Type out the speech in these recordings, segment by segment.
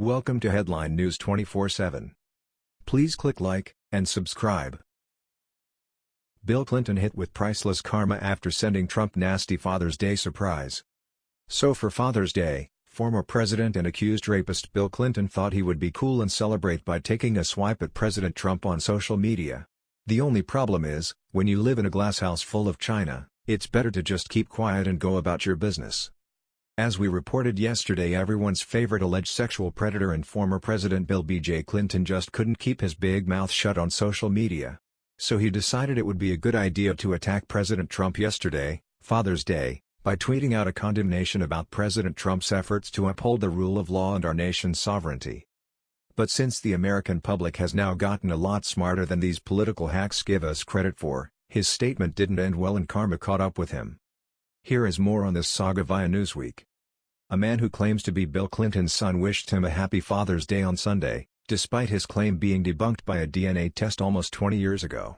Welcome to Headline News 24/7. Please click like and subscribe. Bill Clinton hit with priceless karma after sending Trump nasty Father's Day surprise. So for Father's Day, former president and accused rapist Bill Clinton thought he would be cool and celebrate by taking a swipe at President Trump on social media. The only problem is, when you live in a glasshouse full of china, it's better to just keep quiet and go about your business. As we reported yesterday everyone's favorite alleged sexual predator and former President Bill B.J. Clinton just couldn't keep his big mouth shut on social media. So he decided it would be a good idea to attack President Trump yesterday, Father's Day, by tweeting out a condemnation about President Trump's efforts to uphold the rule of law and our nation's sovereignty. But since the American public has now gotten a lot smarter than these political hacks give us credit for, his statement didn't end well and karma caught up with him. Here is more on this saga via Newsweek. A man who claims to be Bill Clinton's son wished him a happy Father's Day on Sunday, despite his claim being debunked by a DNA test almost 20 years ago.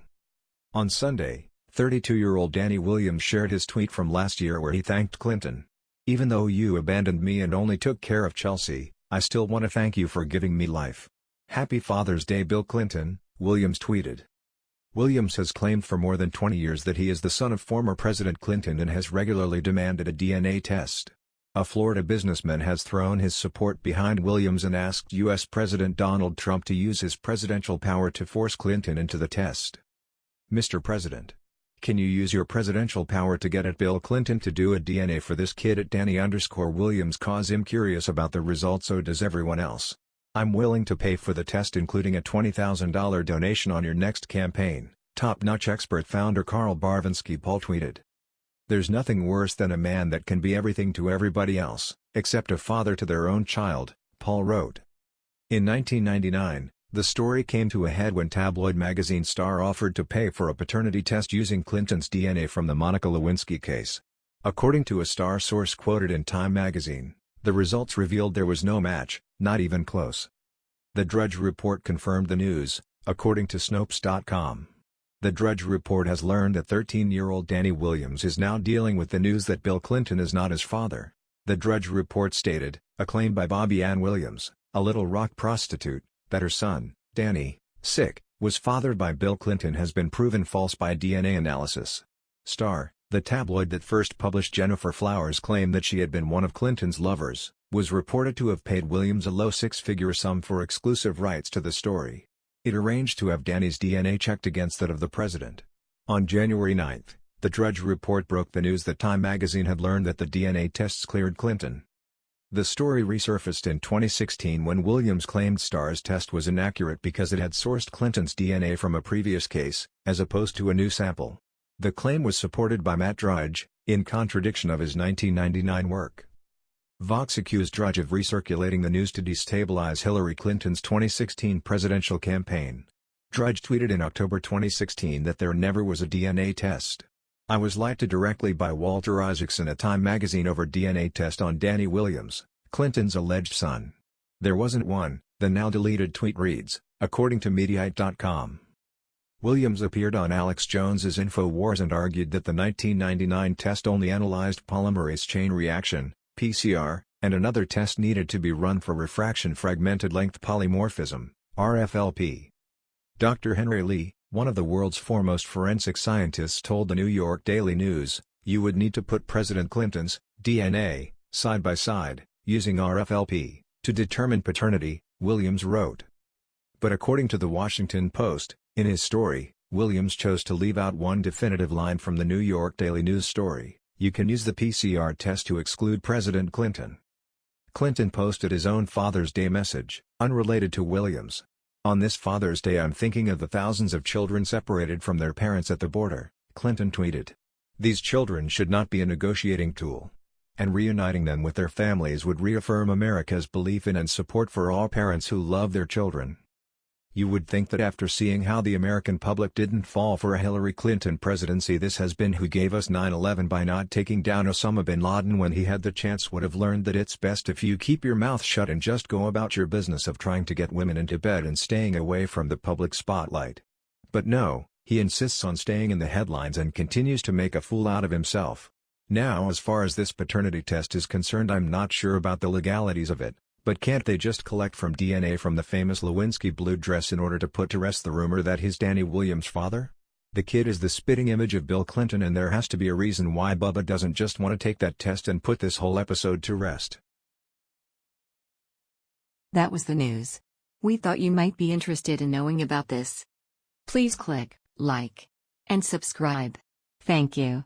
On Sunday, 32-year-old Danny Williams shared his tweet from last year where he thanked Clinton. Even though you abandoned me and only took care of Chelsea, I still want to thank you for giving me life. Happy Father's Day Bill Clinton, Williams tweeted. Williams has claimed for more than 20 years that he is the son of former President Clinton and has regularly demanded a DNA test. A Florida businessman has thrown his support behind Williams and asked U.S. President Donald Trump to use his presidential power to force Clinton into the test. Mr. President. Can you use your presidential power to get at Bill Clinton to do a DNA for this kid at Danny underscore Williams cause him curious about the results so does everyone else. I'm willing to pay for the test including a $20,000 donation on your next campaign, top-notch expert founder Carl Barvinski Paul tweeted. There's nothing worse than a man that can be everything to everybody else, except a father to their own child, Paul wrote. In 1999, the story came to a head when tabloid magazine Star offered to pay for a paternity test using Clinton's DNA from the Monica Lewinsky case. According to a Star source quoted in Time magazine, the results revealed there was no match, not even close. The Drudge Report confirmed the news, according to Snopes.com. The Drudge Report has learned that 13-year-old Danny Williams is now dealing with the news that Bill Clinton is not his father. The Drudge Report stated, a claim by Bobbie Ann Williams, a Little Rock prostitute, that her son, Danny, sick, was fathered by Bill Clinton has been proven false by DNA analysis. Star, the tabloid that first published Gennifer Flowers' claim that she had been one of Clinton's lovers, was reported to have paid Williams a low six-figure sum for exclusive rights to the story. It arranged to have Danny's DNA checked against that of the president. On January 9, the Drudge Report broke the news that Time magazine had learned that the DNA tests cleared Clinton. The story resurfaced in 2016 when Williams claimed Star's test was inaccurate because it had sourced Clinton's DNA from a previous case, as opposed to a new sample. The claim was supported by Matt Drudge, in contradiction of his 1999 work. Vox accused Drudge of recirculating the news to destabilize Hillary Clinton's 2016 presidential campaign. Drudge tweeted in October 2016 that there never was a DNA test. I was lied to directly by Walter Isaacson at Time magazine over DNA test on Danny Williams, Clinton's alleged son. There wasn't one, the now deleted tweet reads, according to Mediaite.com. Williams appeared on Alex Jones's InfoWars and argued that the 1999 test only analyzed polymerase chain reaction, PCR, and another test needed to be run for refraction fragmented length polymorphism, RFLP. Dr. Henry Lee, one of the world's foremost forensic scientists told the New York Daily News, you would need to put President Clinton's DNA side by side, using RFLP, to determine paternity, Williams wrote. But according to the Washington Post, in his story, Williams chose to leave out one definitive line from the New York Daily News story, you can use the PCR test to exclude President Clinton. Clinton posted his own Father's Day message, unrelated to Williams. On this Father's Day I'm thinking of the thousands of children separated from their parents at the border, Clinton tweeted. These children should not be a negotiating tool. And reuniting them with their families would reaffirm America's belief in and support for all parents who love their children. You would think that after seeing how the American public didn't fall for a Hillary Clinton presidency this has been who gave us 9-11 by not taking down Osama bin Laden when he had the chance would have learned that it's best if you keep your mouth shut and just go about your business of trying to get women into bed and staying away from the public spotlight. But no, he insists on staying in the headlines and continues to make a fool out of himself. Now as far as this paternity test is concerned I'm not sure about the legalities of it, But can't they just collect from DNA from the famous Lewinsky blue dress in order to put to rest the rumor that he's Danny Williams' father? The kid is the spitting image of Bill Clinton and there has to be a reason why Bubba doesn't just want to take that test and put this whole episode to rest. That was the news. We thought you might be interested in knowing about this. Please click like and subscribe. Thank you.